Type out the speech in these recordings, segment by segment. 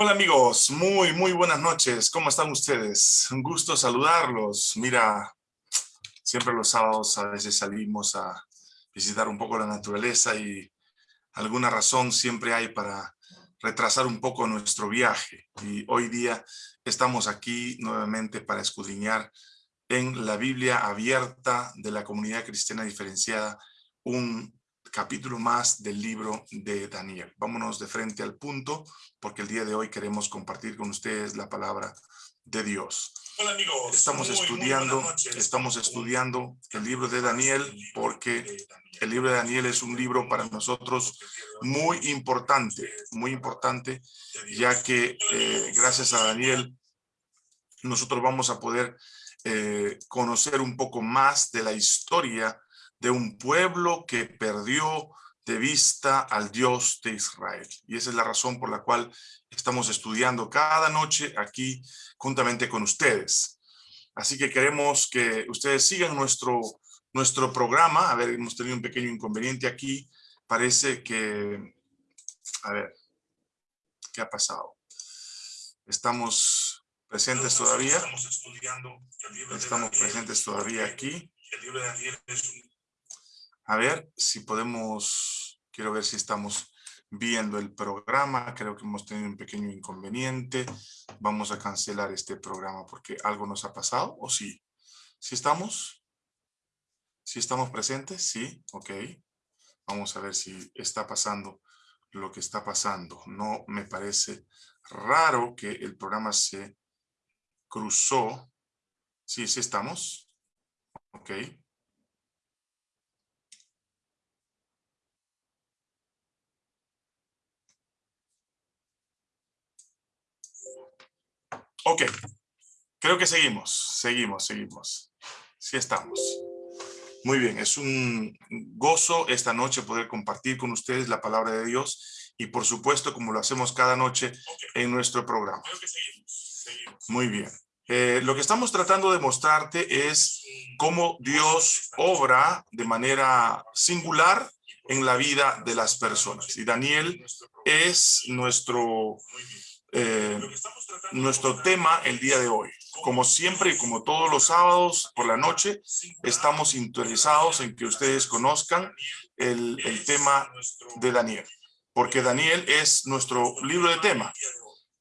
Hola amigos, muy, muy buenas noches. ¿Cómo están ustedes? Un gusto saludarlos. Mira, siempre los sábados a veces salimos a visitar un poco la naturaleza y alguna razón siempre hay para retrasar un poco nuestro viaje. Y hoy día estamos aquí nuevamente para escudriñar en la Biblia abierta de la comunidad cristiana diferenciada un capítulo más del libro de Daniel. Vámonos de frente al punto, porque el día de hoy queremos compartir con ustedes la palabra de Dios. Hola amigos. Estamos estudiando, estamos estudiando el libro de Daniel, porque el libro de Daniel es un libro para nosotros muy importante, muy importante, ya que eh, gracias a Daniel nosotros vamos a poder eh, conocer un poco más de la historia de un pueblo que perdió de vista al Dios de Israel. Y esa es la razón por la cual estamos estudiando cada noche aquí juntamente con ustedes. Así que queremos que ustedes sigan nuestro, nuestro programa. A ver, hemos tenido un pequeño inconveniente aquí. Parece que... A ver, ¿qué ha pasado? Estamos presentes todavía. Estamos estudiando. Estamos presentes todavía aquí. El libro de Daniel es un a ver si podemos, quiero ver si estamos viendo el programa, creo que hemos tenido un pequeño inconveniente, vamos a cancelar este programa porque algo nos ha pasado, ¿o sí? ¿Sí estamos? ¿Sí estamos presentes? Sí, ok. Vamos a ver si está pasando lo que está pasando. No me parece raro que el programa se cruzó. Sí, sí estamos. Ok. Ok, creo que seguimos, seguimos, seguimos. Sí estamos. Muy bien, es un gozo esta noche poder compartir con ustedes la palabra de Dios y por supuesto como lo hacemos cada noche en nuestro programa. Muy bien. Eh, lo que estamos tratando de mostrarte es cómo Dios obra de manera singular en la vida de las personas. Y Daniel es nuestro eh, nuestro tema el día de hoy. Como siempre y como todos los sábados por la noche, estamos interesados en que ustedes conozcan el, el tema de Daniel, porque Daniel es nuestro libro de tema,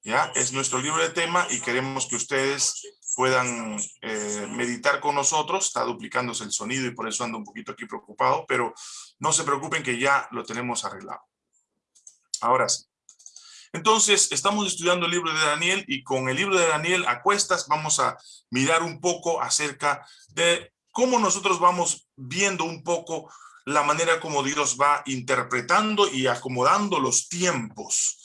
¿ya? Es nuestro libro de tema y queremos que ustedes puedan eh, meditar con nosotros. Está duplicándose el sonido y por eso ando un poquito aquí preocupado, pero no se preocupen que ya lo tenemos arreglado. Ahora sí. Entonces, estamos estudiando el libro de Daniel y con el libro de Daniel a cuestas vamos a mirar un poco acerca de cómo nosotros vamos viendo un poco la manera como Dios va interpretando y acomodando los tiempos.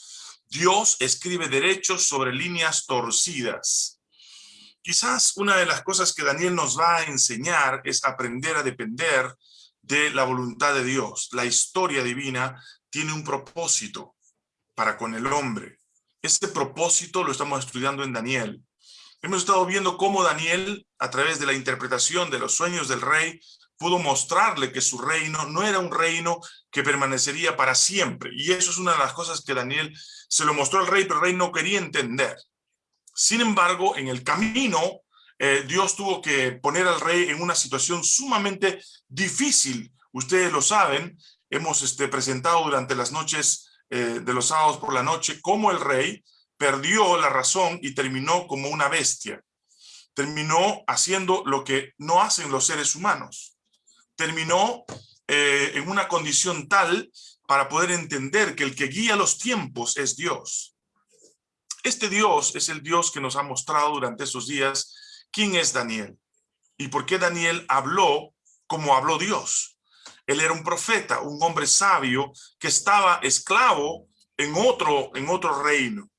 Dios escribe derechos sobre líneas torcidas. Quizás una de las cosas que Daniel nos va a enseñar es aprender a depender de la voluntad de Dios. La historia divina tiene un propósito para con el hombre. Este propósito lo estamos estudiando en Daniel. Hemos estado viendo cómo Daniel, a través de la interpretación de los sueños del rey, pudo mostrarle que su reino no era un reino que permanecería para siempre. Y eso es una de las cosas que Daniel se lo mostró al rey, pero el rey no quería entender. Sin embargo, en el camino, eh, Dios tuvo que poner al rey en una situación sumamente difícil. Ustedes lo saben, hemos este, presentado durante las noches eh, de los sábados por la noche, cómo el rey perdió la razón y terminó como una bestia. Terminó haciendo lo que no hacen los seres humanos. Terminó eh, en una condición tal para poder entender que el que guía los tiempos es Dios. Este Dios es el Dios que nos ha mostrado durante esos días quién es Daniel y por qué Daniel habló como habló Dios. Él era un profeta, un hombre sabio que estaba esclavo en otro, en otro reino.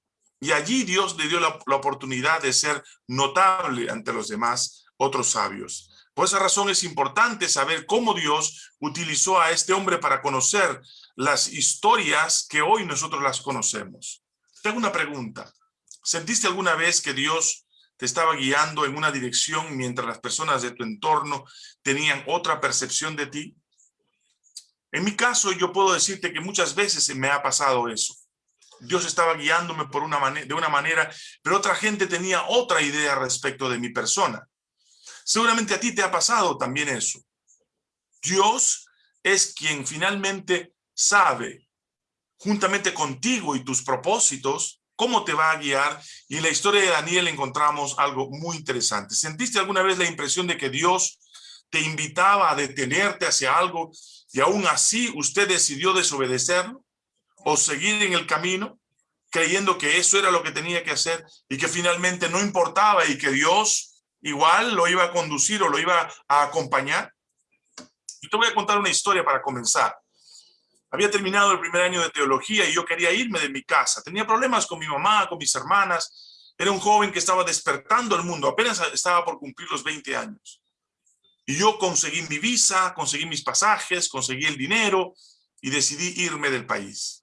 Y allí Dios le dio la, oportunidad de ser notable ante los demás otros sabios. Por esa razón es importante saber cómo Dios utilizó a este hombre para conocer las historias que hoy nosotros las conocemos. Tengo una pregunta. ¿Sentiste alguna vez que Dios te estaba guiando en una dirección mientras las personas de tu entorno tenían otra percepción de ti? En mi caso, yo puedo decirte que muchas veces me ha pasado eso. Dios estaba guiándome por una de una manera, pero otra gente tenía otra idea respecto de mi persona. Seguramente a ti te ha pasado también eso. Dios es quien finalmente sabe, juntamente contigo y tus propósitos, cómo te va a guiar. Y en la historia de Daniel encontramos algo muy interesante. ¿Sentiste alguna vez la impresión de que Dios te invitaba a detenerte hacia algo y aún así usted decidió desobedecerlo o seguir en el camino creyendo que eso era lo que tenía que hacer y que finalmente no importaba y que Dios igual lo iba a conducir o lo iba a acompañar? Yo te voy a contar una historia para comenzar. Había terminado el primer año de teología y yo quería irme de mi casa. Tenía problemas con mi mamá, con mis hermanas. Era un joven que estaba despertando el mundo. Apenas estaba por cumplir los 20 años. Y yo conseguí mi visa, conseguí mis pasajes, conseguí el dinero y decidí irme del país.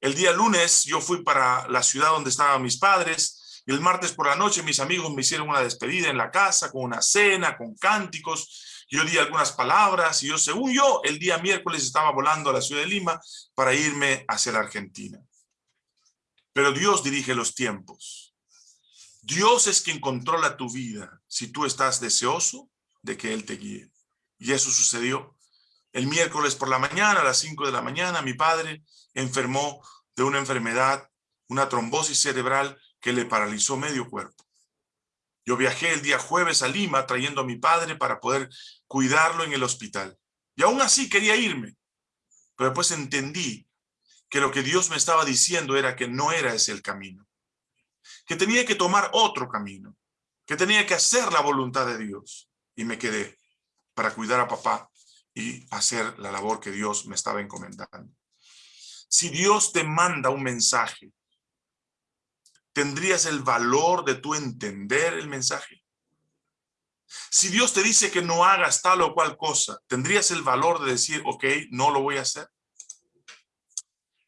El día lunes yo fui para la ciudad donde estaban mis padres y el martes por la noche mis amigos me hicieron una despedida en la casa con una cena, con cánticos yo di algunas palabras y yo, según yo, el día miércoles estaba volando a la ciudad de Lima para irme hacia la Argentina. Pero Dios dirige los tiempos. Dios es quien controla tu vida si tú estás deseoso de que Él te guíe. Y eso sucedió. El miércoles por la mañana, a las 5 de la mañana, mi padre enfermó de una enfermedad, una trombosis cerebral que le paralizó medio cuerpo. Yo viajé el día jueves a Lima trayendo a mi padre para poder cuidarlo en el hospital. Y aún así quería irme. Pero después entendí que lo que Dios me estaba diciendo era que no era ese el camino. Que tenía que tomar otro camino. Que tenía que hacer la voluntad de Dios. Y me quedé para cuidar a papá y hacer la labor que Dios me estaba encomendando. Si Dios te manda un mensaje ¿Tendrías el valor de tú entender el mensaje? Si Dios te dice que no hagas tal o cual cosa, ¿tendrías el valor de decir, ok, no lo voy a hacer?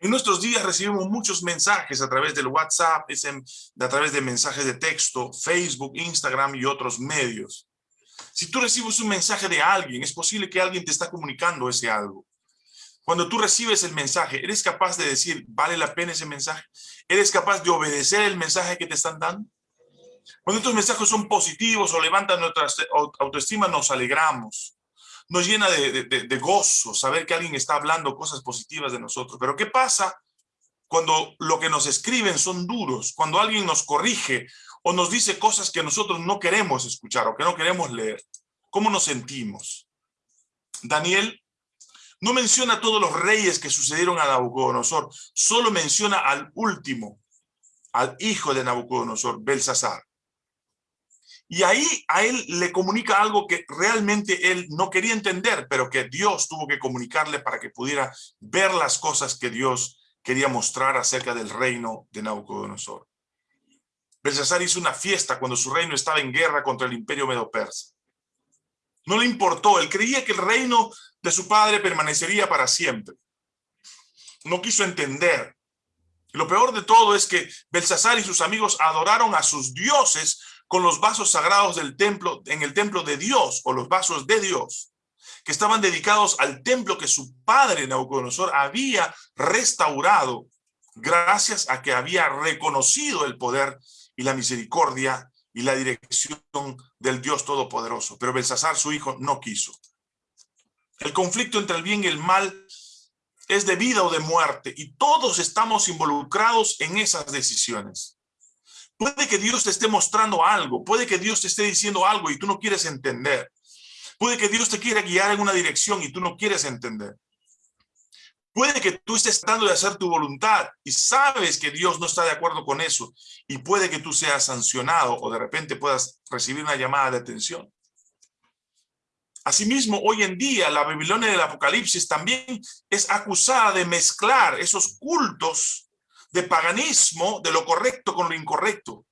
En nuestros días recibimos muchos mensajes a través del WhatsApp, a través de mensajes de texto, Facebook, Instagram y otros medios. Si tú recibes un mensaje de alguien, es posible que alguien te está comunicando ese algo. Cuando tú recibes el mensaje, ¿eres capaz de decir, vale la pena ese mensaje? ¿Eres capaz de obedecer el mensaje que te están dando? Cuando estos mensajes son positivos o levantan nuestra autoestima, nos alegramos. Nos llena de, de gozo saber que alguien está hablando cosas positivas de nosotros. Pero ¿qué pasa cuando lo que nos escriben son duros? Cuando alguien nos corrige o nos dice cosas que nosotros no queremos escuchar o que no queremos leer. ¿Cómo nos sentimos? Daniel no menciona todos los reyes que sucedieron a Nabucodonosor, solo menciona al último, al hijo de Nabucodonosor, Belsasar. Y ahí a él le comunica algo que realmente él no quería entender, pero que Dios tuvo que comunicarle para que pudiera ver las cosas que Dios quería mostrar acerca del reino de Nabucodonosor. Belsasar hizo una fiesta cuando su reino estaba en guerra contra el imperio medo-persa. No le importó, él creía que el reino de su padre permanecería para siempre. No quiso entender. Lo peor de todo es que Belsasar y sus amigos adoraron a sus dioses con los vasos sagrados del templo, en el templo de Dios, o los vasos de Dios, que estaban dedicados al templo que su padre Nabucodonosor había restaurado gracias a que había reconocido el poder y la misericordia y la dirección del Dios Todopoderoso. Pero Belsasar, su hijo, no quiso. El conflicto entre el bien y el mal es de vida o de muerte y todos estamos involucrados en esas decisiones. Puede que Dios te esté mostrando algo, puede que Dios te esté diciendo algo y tú no quieres entender. Puede que Dios te quiera guiar en una dirección y tú no quieres entender. Puede que tú estés tratando de hacer tu voluntad y sabes que Dios no está de acuerdo con eso y puede que tú seas sancionado o de repente puedas recibir una llamada de atención. Asimismo, hoy en día la Babilonia del Apocalipsis también es acusada de mezclar esos cultos de paganismo, de lo correcto con lo incorrecto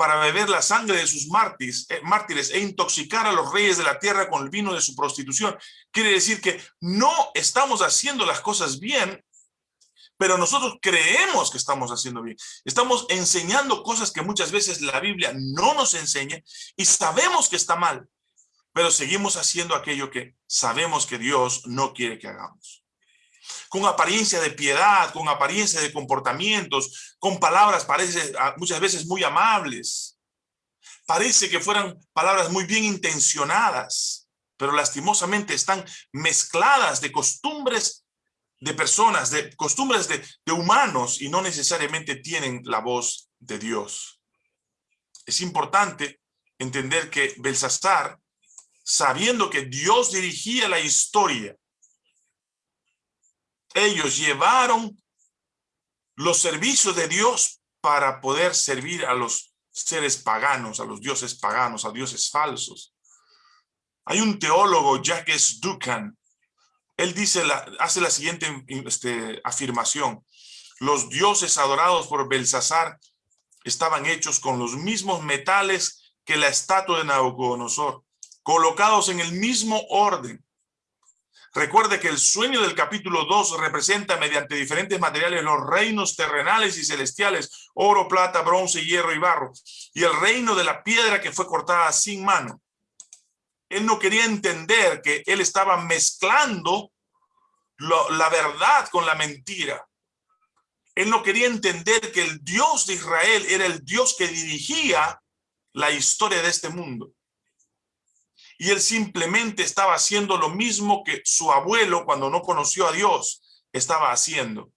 para beber la sangre de sus mártires, eh, mártires e intoxicar a los reyes de la tierra con el vino de su prostitución. Quiere decir que no estamos haciendo las cosas bien, pero nosotros creemos que estamos haciendo bien. Estamos enseñando cosas que muchas veces la Biblia no nos enseña y sabemos que está mal, pero seguimos haciendo aquello que sabemos que Dios no quiere que hagamos. Con apariencia de piedad, con apariencia de comportamientos, con palabras parece, ah, muchas veces muy amables. Parece que fueran palabras muy bien intencionadas, pero lastimosamente están mezcladas de costumbres de personas, de costumbres de, humanos y no necesariamente tienen la voz de Dios. Es importante entender que Belsasar, sabiendo que Dios dirigía la historia ellos llevaron los servicios de Dios para poder servir a los seres paganos, a los dioses paganos, a dioses falsos. Hay un teólogo, Jacques Ducan, él dice la, hace la siguiente este, afirmación. Los dioses adorados por Belsasar estaban hechos con los mismos metales que la estatua de Nabucodonosor, colocados en el mismo orden, Recuerde que el sueño del capítulo 2 representa mediante diferentes materiales los reinos terrenales y celestiales, oro, plata, bronce, hierro y barro, y el reino de la piedra que fue cortada sin mano. Él no quería entender que él estaba mezclando la verdad con la mentira. Él no quería entender que el Dios de Israel era el Dios que dirigía la historia de este mundo y él simplemente estaba haciendo lo mismo que su abuelo cuando no conoció a Dios estaba haciendo.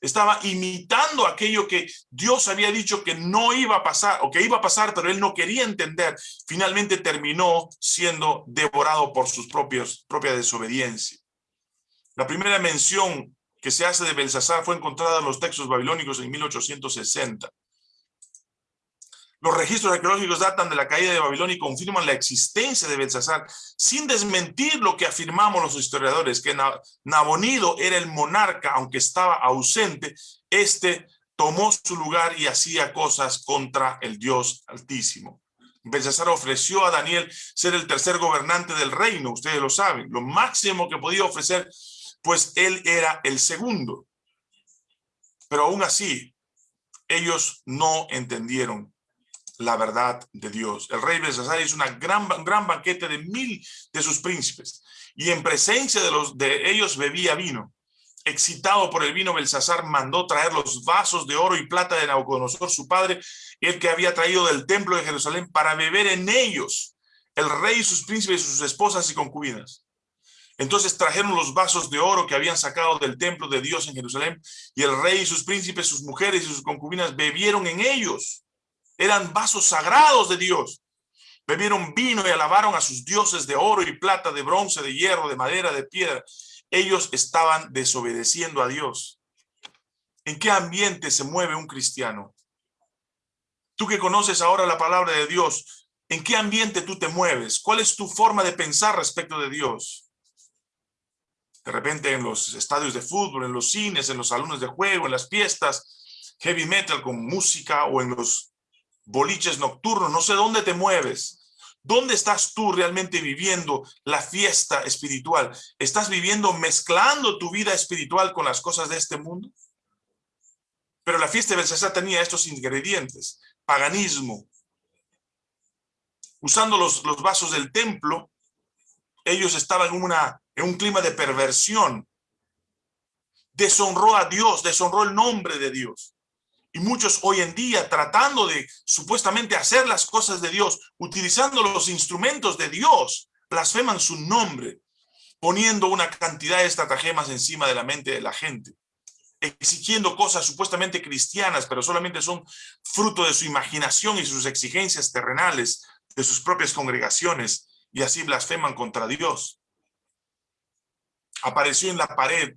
Estaba imitando aquello que Dios había dicho que no iba a pasar o que iba a pasar, pero él no quería entender. Finalmente terminó siendo devorado por sus propios, propia desobediencia. La primera mención que se hace de Belsasar fue encontrada en los textos babilónicos en 1860. Los registros arqueológicos datan de la caída de Babilonia y confirman la existencia de Belsasar, sin desmentir lo que afirmamos los historiadores, que Nabonido era el monarca, aunque estaba ausente, este tomó su lugar y hacía cosas contra el Dios Altísimo. Belsasar ofreció a Daniel ser el tercer gobernante del reino, ustedes lo saben, lo máximo que podía ofrecer, pues él era el segundo. Pero aún así, ellos no entendieron la verdad de Dios. El rey Belsasar hizo una gran, gran banquete de mil de sus príncipes y en presencia de, los, de ellos bebía vino. Excitado por el vino, Belsasar mandó traer los vasos de oro y plata de Nabucodonosor, su padre, el que había traído del templo de Jerusalén, para beber en ellos el rey y sus príncipes sus esposas y concubinas. Entonces trajeron los vasos de oro que habían sacado del templo de Dios en Jerusalén, y el rey y sus príncipes, sus mujeres y sus concubinas bebieron en ellos eran vasos sagrados de Dios. Bebieron vino y alabaron a sus dioses de oro y plata, de bronce, de hierro, de madera, de piedra. Ellos estaban desobedeciendo a Dios. ¿En qué ambiente se mueve un cristiano? Tú que conoces ahora la palabra de Dios, ¿en qué ambiente tú te mueves? ¿Cuál es tu forma de pensar respecto de Dios? De repente en los estadios de fútbol, en los cines, en los salones de juego, en las fiestas, heavy metal con música o en los boliches nocturnos, no sé dónde te mueves. ¿Dónde estás tú realmente viviendo la fiesta espiritual? ¿Estás viviendo mezclando tu vida espiritual con las cosas de este mundo? Pero la fiesta de Belsasar tenía estos ingredientes. Paganismo. Usando los, los vasos del templo, ellos estaban en, una, en un clima de perversión. Deshonró a Dios, deshonró el nombre de Dios. Y muchos hoy en día tratando de supuestamente hacer las cosas de Dios, utilizando los instrumentos de Dios, blasfeman su nombre, poniendo una cantidad de estratagemas encima de la mente de la gente, exigiendo cosas supuestamente cristianas, pero solamente son fruto de su imaginación y sus exigencias terrenales, de sus propias congregaciones, y así blasfeman contra Dios. Apareció en la pared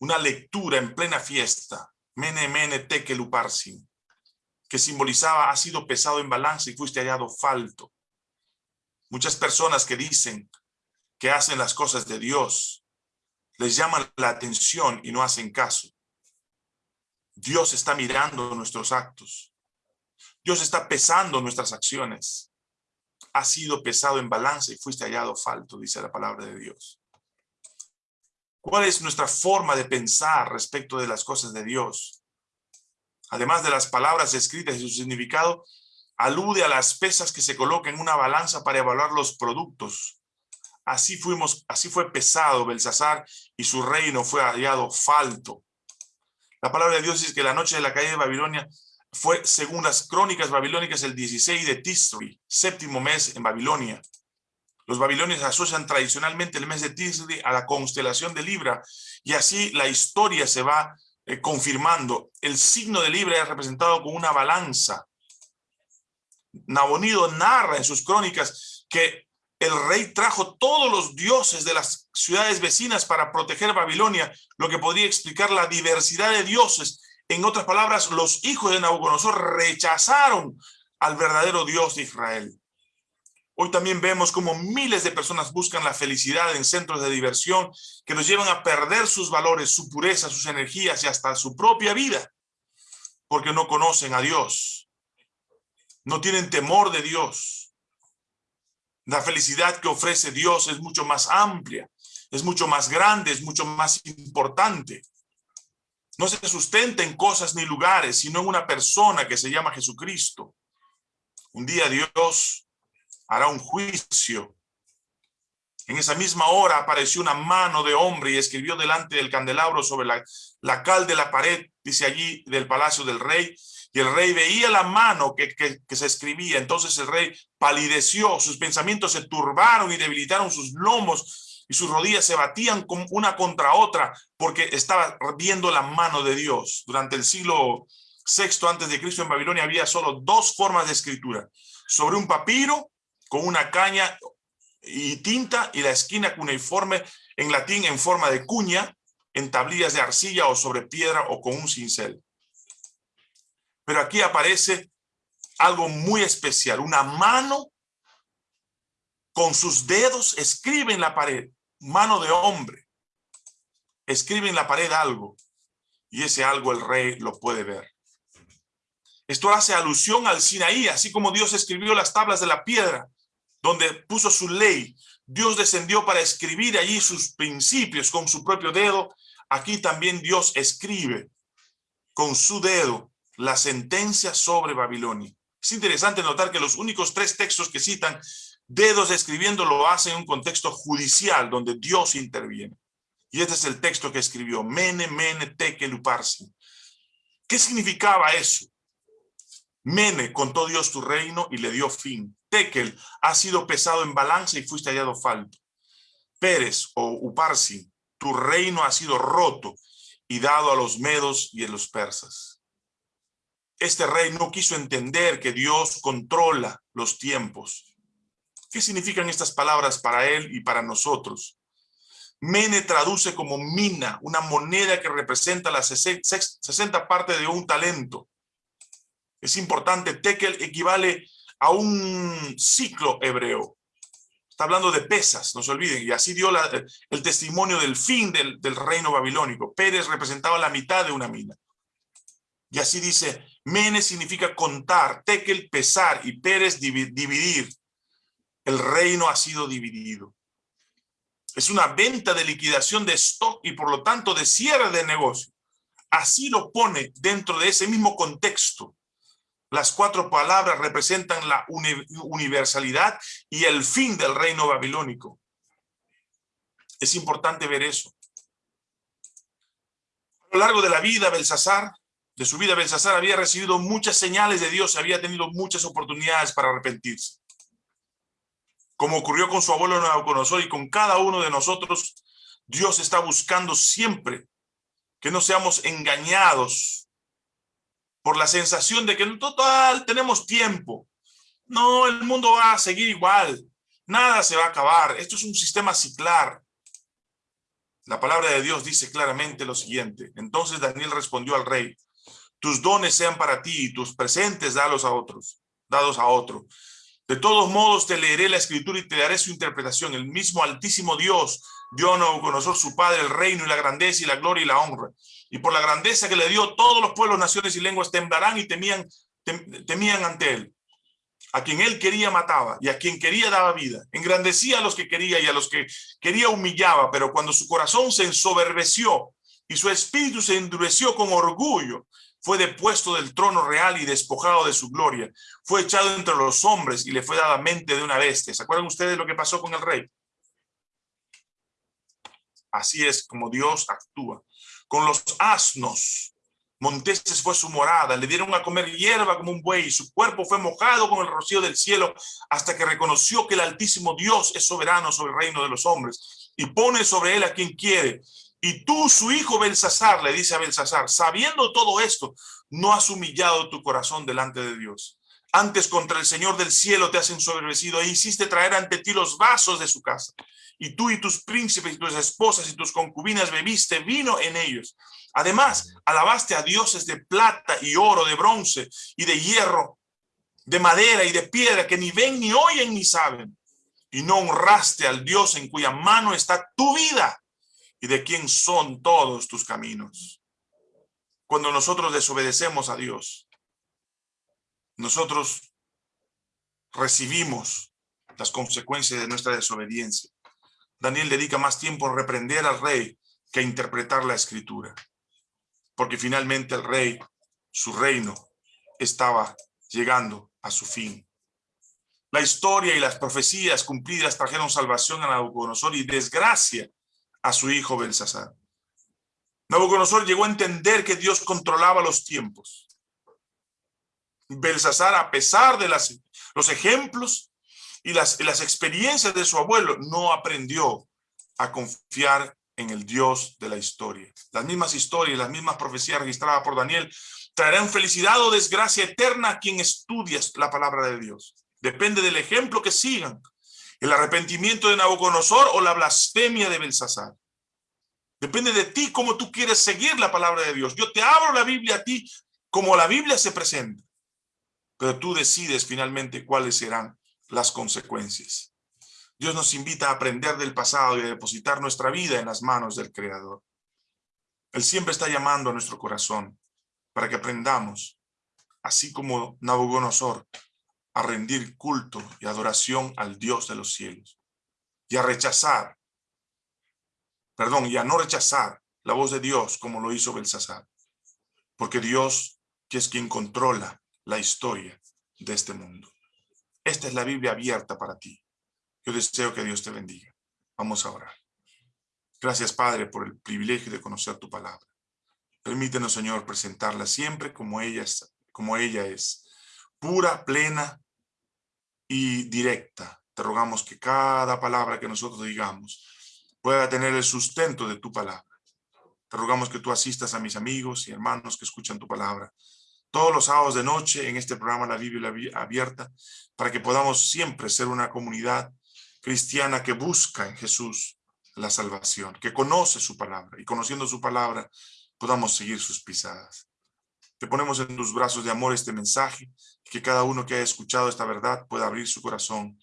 una lectura en plena fiesta, Mene, mene, tekel que simbolizaba, ha sido pesado en balanza y fuiste hallado falto. Muchas personas que dicen que hacen las cosas de Dios, les llaman la atención y no hacen caso. Dios está mirando nuestros actos. Dios está pesando nuestras acciones. Ha sido pesado en balanza y fuiste hallado falto, dice la palabra de Dios. ¿Cuál es nuestra forma de pensar respecto de las cosas de Dios? Además de las palabras escritas y su significado, alude a las pesas que se colocan en una balanza para evaluar los productos. Así fuimos, así fue pesado Belsasar y su reino fue hallado falto. La palabra de Dios dice que la noche de la caída de Babilonia fue, según las crónicas babilónicas, el 16 de Tisri, séptimo mes en Babilonia. Los babilonios asocian tradicionalmente el mes de Tisri a la constelación de Libra y así la historia se va eh, confirmando. El signo de Libra es representado con una balanza. Nabonido narra en sus crónicas que el rey trajo todos los dioses de las ciudades vecinas para proteger Babilonia, lo que podría explicar la diversidad de dioses. En otras palabras, los hijos de Nabucodonosor rechazaron al verdadero Dios de Israel. Hoy también vemos como miles de personas buscan la felicidad en centros de diversión que los llevan a perder sus valores, su pureza, sus energías y hasta su propia vida, porque no conocen a Dios, no tienen temor de Dios, la felicidad que ofrece Dios es mucho más amplia, es mucho más grande, es mucho más importante. No se sustenta en cosas ni lugares, sino en una persona que se llama Jesucristo. Un día Dios hará un juicio. En esa misma hora apareció una mano de hombre y escribió delante del candelabro sobre la, la cal de la pared, dice allí, del palacio del rey, y el rey veía la mano que, se escribía. Entonces el rey palideció, sus pensamientos se turbaron y debilitaron sus lomos y sus rodillas se batían una contra otra porque estaba viendo la mano de Dios. Durante el siglo sexto antes de Cristo en Babilonia había solo dos formas de escritura. Sobre un papiro con una caña y tinta y la esquina cuneiforme en latín en forma de cuña, en tablillas de arcilla o sobre piedra o con un cincel. Pero aquí aparece algo muy especial, una mano con sus dedos escribe en la pared, mano de hombre, escribe en la pared algo, y ese algo el rey lo puede ver. Esto hace alusión al Sinaí, así como Dios escribió las tablas de la piedra, donde puso su ley. Dios descendió para escribir allí sus principios con su propio dedo. Aquí también Dios escribe con su dedo la sentencia sobre Babilonia. Es interesante notar que los únicos tres textos que citan dedos escribiendo lo hacen en un contexto judicial donde Dios interviene. Y este es el texto que escribió, Mene, Mene, Tekel, Uparsi. ¿Qué significaba eso? Mene, contó Dios tu reino y le dio fin. Tekel, ha sido pesado en balanza y fuiste hallado falto. Pérez o Uparsi, tu reino ha sido roto y dado a los medos y a los persas. Este rey no quiso entender que Dios controla los tiempos. ¿Qué significan estas palabras para él y para nosotros? Mene traduce como mina, una moneda que representa la 60 parte de un talento. Es importante, tekel equivale a un ciclo hebreo. Está hablando de pesas, no se olviden, y así dio el testimonio del fin del, del reino babilónico. Pérez representaba la mitad de una mina. Y así dice, Mene significa contar, Tekel pesar y Pérez dividir. El reino ha sido dividido. Es una venta de liquidación de stock y por lo tanto de cierre de negocio. Así lo pone dentro de ese mismo contexto. Las cuatro palabras representan la universalidad y el fin del reino babilónico. Es importante ver eso. A lo largo de la vida, Belsasar de su vida, Belsasar había recibido muchas señales de Dios, había tenido muchas oportunidades para arrepentirse. Como ocurrió con su abuelo Nabucodonosor y con cada uno de nosotros, Dios está buscando siempre que no seamos engañados por la sensación de que en total tenemos tiempo. No, el mundo va a seguir igual. Nada se va a acabar. Esto es un sistema ciclar. La palabra de Dios dice claramente lo siguiente. Entonces Daniel respondió al rey, tus dones sean para ti y tus presentes dalos a otros, dados a otro. De todos modos te leeré la escritura y te daré su interpretación. El mismo altísimo Dios dio a su padre el reino y la grandeza y la gloria y la honra. Y por la grandeza que le dio, todos los pueblos, naciones y lenguas temblarán y temían, temían ante él. A quien él quería mataba y a quien quería daba vida. Engrandecía a los que quería y a los que quería humillaba, pero cuando su corazón se ensoberbeció y su espíritu se endureció con orgullo, fue depuesto del trono real y despojado de su gloria. Fue echado entre los hombres y le fue dada mente de una bestia. ¿Se acuerdan ustedes lo que pasó con el rey? Así es como Dios actúa. Con los asnos, Monteses fue su morada, le dieron a comer hierba como un buey, su cuerpo fue mojado con el rocío del cielo, hasta que reconoció que el Altísimo Dios es soberano sobre el reino de los hombres, y pone sobre él a quien quiere. Y tú, su hijo Belsasar, le dice a Belsasar, sabiendo todo esto, no has humillado tu corazón delante de Dios. Antes contra el Señor del cielo te has ensoberbecido e hiciste traer ante ti los vasos de su casa. Y tú y tus príncipes y tus esposas y tus concubinas bebiste vino en ellos. Además, alabaste a dioses de plata y oro, de bronce y de hierro, de madera y de piedra que ni ven, ni oyen, ni saben. Y no honraste al Dios en cuya mano está tu vida y de quién son todos tus caminos. Cuando nosotros desobedecemos a Dios, nosotros recibimos las consecuencias de nuestra desobediencia. Daniel dedica más tiempo a reprender al rey que a interpretar la escritura. Porque finalmente el rey, su reino, estaba llegando a su fin. La historia y las profecías cumplidas trajeron salvación a Nabucodonosor y desgracia a su hijo Belsasar. Nabucodonosor llegó a entender que Dios controlaba los tiempos. Belsasar, a pesar de los ejemplos y las, las experiencias de su abuelo, no aprendió a confiar en el Dios de la historia. Las mismas historias, las mismas profecías registradas por Daniel traerán felicidad o desgracia eterna a quien estudia la palabra de Dios. Depende del ejemplo que sigan. El arrepentimiento de Nabucodonosor o la blasfemia de Belsasar. Depende de ti cómo tú quieres seguir la palabra de Dios. Yo te abro la Biblia a ti como la Biblia se presenta pero tú decides finalmente cuáles serán las consecuencias. Dios nos invita a aprender del pasado y a depositar nuestra vida en las manos del Creador. Él siempre está llamando a nuestro corazón para que aprendamos, así como Nabucodonosor, a rendir culto y adoración al Dios de los cielos y a rechazar, perdón, y a no rechazar la voz de Dios como lo hizo Belsasar, porque Dios, es quien controla la historia de este mundo. Esta es la Biblia abierta para ti. Yo deseo que Dios te bendiga. Vamos a orar. Gracias, Padre, por el privilegio de conocer tu palabra. Permítenos, Señor, presentarla siempre como ella es, como ella es pura, plena y directa. Te rogamos que cada palabra que nosotros digamos pueda tener el sustento de tu palabra. Te rogamos que tú asistas a mis amigos y hermanos que escuchan tu palabra todos los sábados de noche en este programa La Biblia Abierta, para que podamos siempre ser una comunidad cristiana que busca en Jesús la salvación, que conoce su palabra, y conociendo su palabra podamos seguir sus pisadas. Te ponemos en tus brazos de amor este mensaje, que cada uno que haya escuchado esta verdad pueda abrir su corazón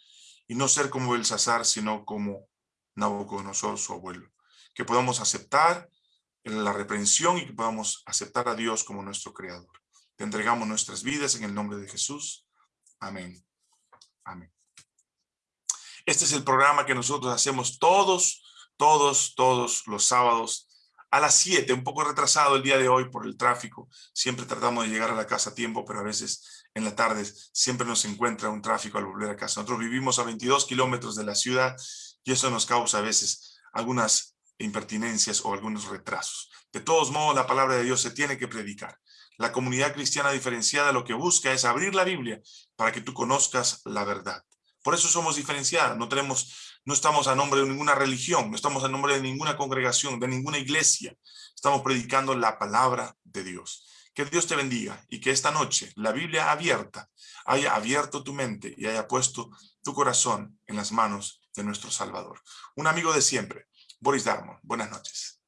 y no ser como el Sazar, sino como Nabucodonosor, su abuelo. Que podamos aceptar la reprensión y que podamos aceptar a Dios como nuestro Creador. Te entregamos nuestras vidas en el nombre de Jesús. Amén. Amén. Este es el programa que nosotros hacemos todos, todos, todos los sábados a las 7, un poco retrasado el día de hoy por el tráfico. Siempre tratamos de llegar a la casa a tiempo, pero a veces en la tarde siempre nos encuentra un tráfico al volver a casa. Nosotros vivimos a 22 kilómetros de la ciudad y eso nos causa a veces algunas impertinencias o algunos retrasos. De todos modos, la palabra de Dios se tiene que predicar. La comunidad cristiana diferenciada lo que busca es abrir la Biblia para que tú conozcas la verdad. Por eso somos diferenciadas, no tenemos, no estamos a nombre de ninguna religión, no estamos a nombre de ninguna congregación, de ninguna iglesia. Estamos predicando la palabra de Dios. Que Dios te bendiga y que esta noche la Biblia abierta haya abierto tu mente y haya puesto tu corazón en las manos de nuestro Salvador. Un amigo de siempre, Boris Darmon. Buenas noches.